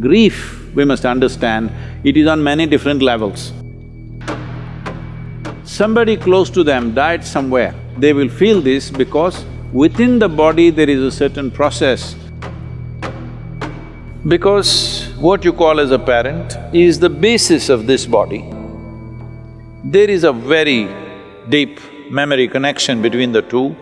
Grief, we must understand, it is on many different levels. Somebody close to them died somewhere, they will feel this because within the body there is a certain process. Because what you call as a parent is the basis of this body. There is a very deep memory connection between the two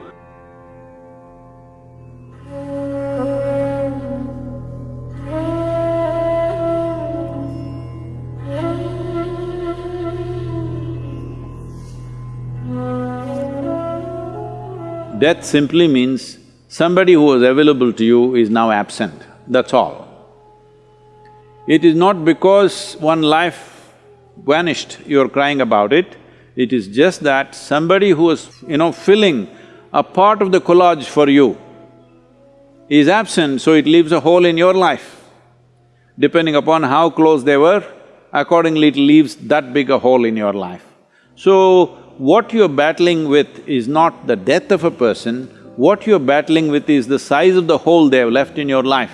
Death simply means somebody who was available to you is now absent, that's all. It is not because one life vanished, you're crying about it, it is just that somebody who was, you know, filling a part of the collage for you is absent, so it leaves a hole in your life. Depending upon how close they were, accordingly it leaves that big a hole in your life. So, what you're battling with is not the death of a person, what you're battling with is the size of the hole they have left in your life.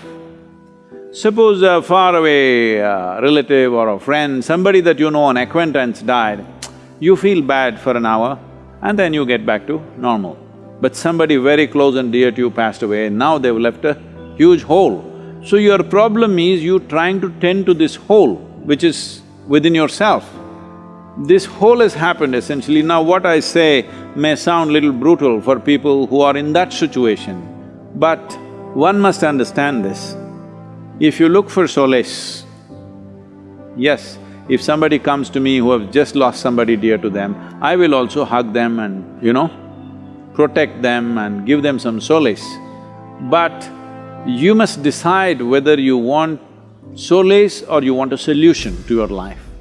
Suppose a faraway uh, relative or a friend, somebody that you know, an acquaintance died, you feel bad for an hour and then you get back to normal. But somebody very close and dear to you passed away, now they've left a huge hole. So your problem is you trying to tend to this hole which is within yourself. This hole has happened essentially. Now what I say may sound little brutal for people who are in that situation, but one must understand this. If you look for solace, yes, if somebody comes to me who have just lost somebody dear to them, I will also hug them and, you know, protect them and give them some solace. But you must decide whether you want solace or you want a solution to your life.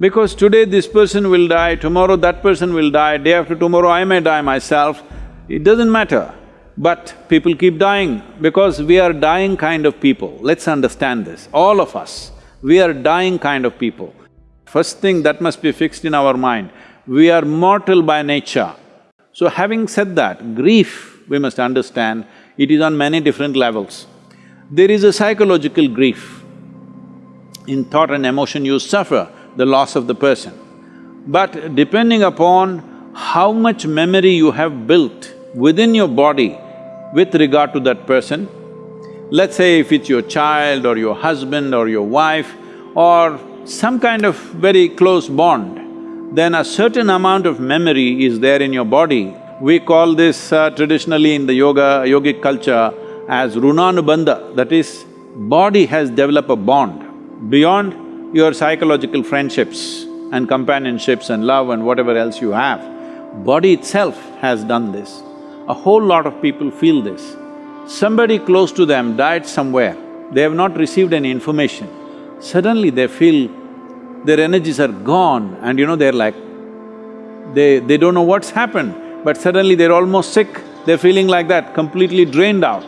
Because today this person will die, tomorrow that person will die, day after tomorrow I may die myself, it doesn't matter. But people keep dying because we are dying kind of people. Let's understand this, all of us, we are dying kind of people. First thing that must be fixed in our mind, we are mortal by nature. So having said that, grief, we must understand, it is on many different levels. There is a psychological grief. In thought and emotion you suffer, the loss of the person. But depending upon how much memory you have built within your body with regard to that person, let's say if it's your child or your husband or your wife or some kind of very close bond, then a certain amount of memory is there in your body. We call this uh, traditionally in the yoga, yogic culture as runanubandha, that is, body has developed a bond beyond your psychological friendships and companionships and love and whatever else you have, body itself has done this. A whole lot of people feel this. Somebody close to them died somewhere, they have not received any information. Suddenly they feel their energies are gone and you know, they're like, they… they don't know what's happened, but suddenly they're almost sick, they're feeling like that, completely drained out.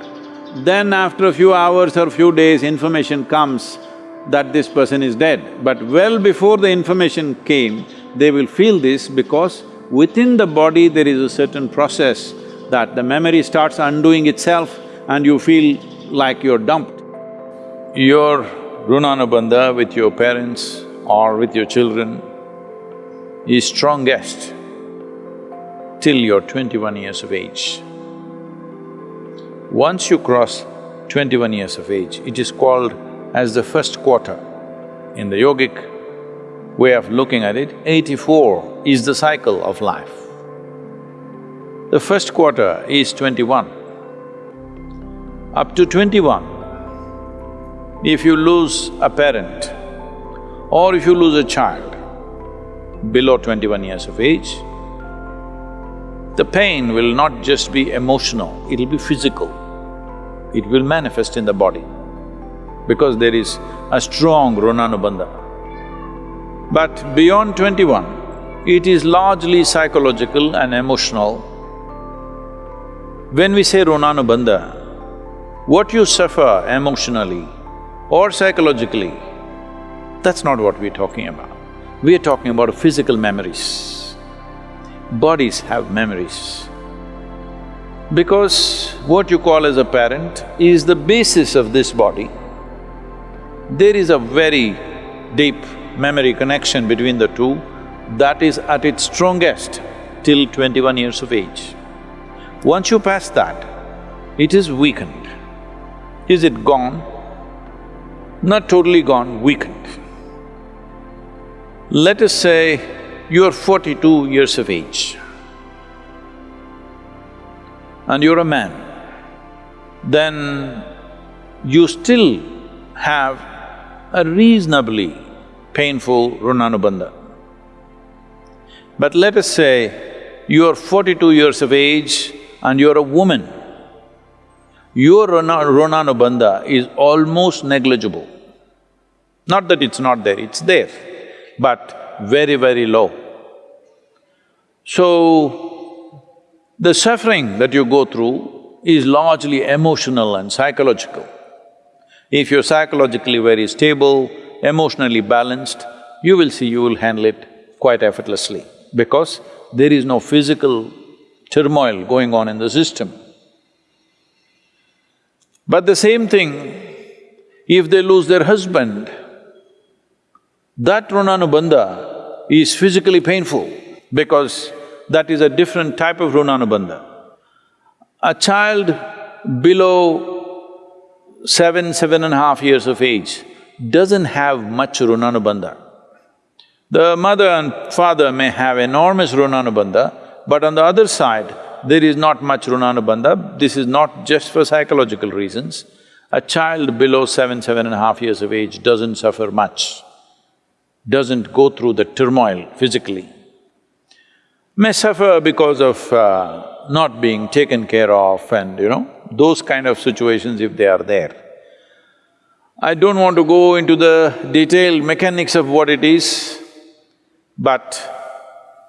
Then after a few hours or a few days, information comes, that this person is dead. But well before the information came, they will feel this because within the body there is a certain process that the memory starts undoing itself and you feel like you're dumped. Your Runanubandha with your parents or with your children is strongest till you're twenty-one years of age. Once you cross twenty-one years of age, it is called as the first quarter. In the yogic way of looking at it, eighty-four is the cycle of life. The first quarter is twenty-one. Up to twenty-one, if you lose a parent or if you lose a child below twenty-one years of age, the pain will not just be emotional, it'll be physical. It will manifest in the body because there is a strong runanubandha. But beyond twenty-one, it is largely psychological and emotional. When we say runanubandha, what you suffer emotionally or psychologically, that's not what we're talking about. We are talking about physical memories. Bodies have memories. Because what you call as a parent is the basis of this body. There is a very deep memory connection between the two that is at its strongest till twenty-one years of age. Once you pass that, it is weakened. Is it gone? Not totally gone, weakened. Let us say you're forty-two years of age and you're a man, then you still have a reasonably painful runanubandha. But let us say you're forty-two years of age and you're a woman, your runanubandha is almost negligible. Not that it's not there, it's there, but very, very low. So, the suffering that you go through is largely emotional and psychological. If you're psychologically very stable, emotionally balanced, you will see you will handle it quite effortlessly because there is no physical turmoil going on in the system. But the same thing, if they lose their husband, that runanubandha is physically painful because that is a different type of runanubandha. A child below seven, seven and a half years of age doesn't have much runanubandha. The mother and father may have enormous runanubandha, but on the other side, there is not much runanubandha. This is not just for psychological reasons. A child below seven, seven and a half years of age doesn't suffer much, doesn't go through the turmoil physically. May suffer because of uh, not being taken care of and, you know, those kind of situations if they are there. I don't want to go into the detailed mechanics of what it is, but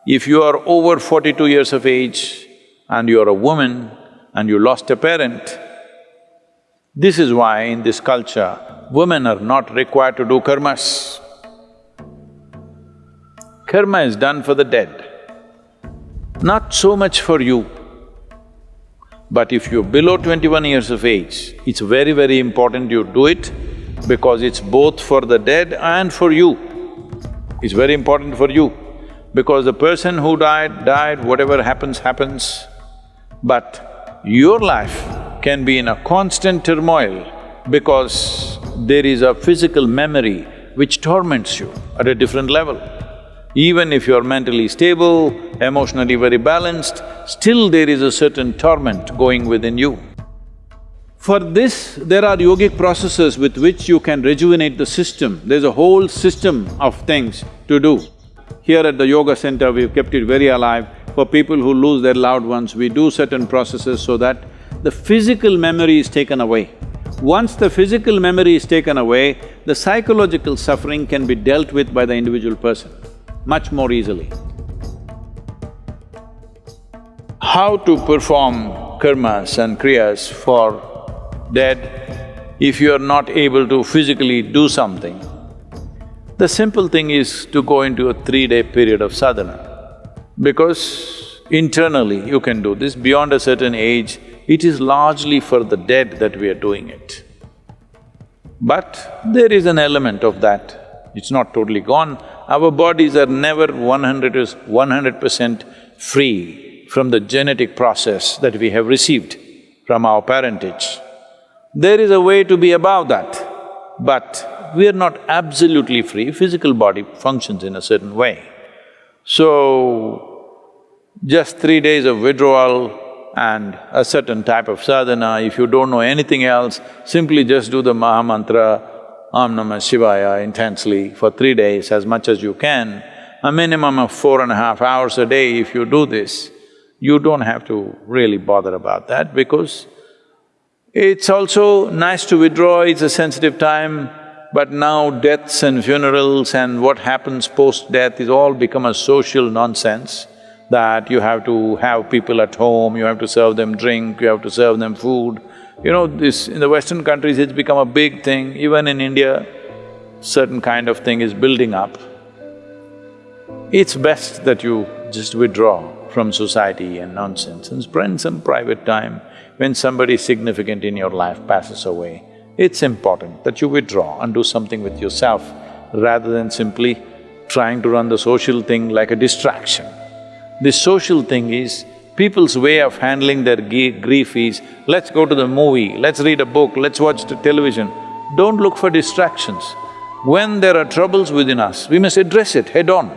if you are over forty-two years of age and you are a woman and you lost a parent, this is why in this culture, women are not required to do karmas. Karma is done for the dead, not so much for you. But if you're below twenty-one years of age, it's very, very important you do it because it's both for the dead and for you. It's very important for you because the person who died, died, whatever happens, happens. But your life can be in a constant turmoil because there is a physical memory which torments you at a different level. Even if you're mentally stable, emotionally very balanced, still there is a certain torment going within you. For this, there are yogic processes with which you can rejuvenate the system. There's a whole system of things to do. Here at the yoga center, we've kept it very alive. For people who lose their loved ones, we do certain processes so that the physical memory is taken away. Once the physical memory is taken away, the psychological suffering can be dealt with by the individual person much more easily. How to perform karmas and kriyas for dead, if you are not able to physically do something, the simple thing is to go into a three-day period of sadhana. Because internally you can do this, beyond a certain age, it is largely for the dead that we are doing it. But there is an element of that, it's not totally gone. Our bodies are never one hundred percent free from the genetic process that we have received from our parentage. There is a way to be above that, but we are not absolutely free, physical body functions in a certain way. So, just three days of withdrawal and a certain type of sadhana, if you don't know anything else, simply just do the Maha Mantra, Om Namah Shivaya intensely for three days as much as you can. A minimum of four and a half hours a day if you do this, you don't have to really bother about that because it's also nice to withdraw, it's a sensitive time, but now deaths and funerals and what happens post-death is all become a social nonsense that you have to have people at home, you have to serve them drink, you have to serve them food. You know, this… in the Western countries it's become a big thing, even in India, certain kind of thing is building up. It's best that you just withdraw from society and nonsense and spend some private time when somebody significant in your life passes away, it's important that you withdraw and do something with yourself rather than simply trying to run the social thing like a distraction. This social thing is, people's way of handling their grief is, let's go to the movie, let's read a book, let's watch the television. Don't look for distractions. When there are troubles within us, we must address it head on.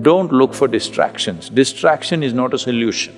Don't look for distractions. Distraction is not a solution.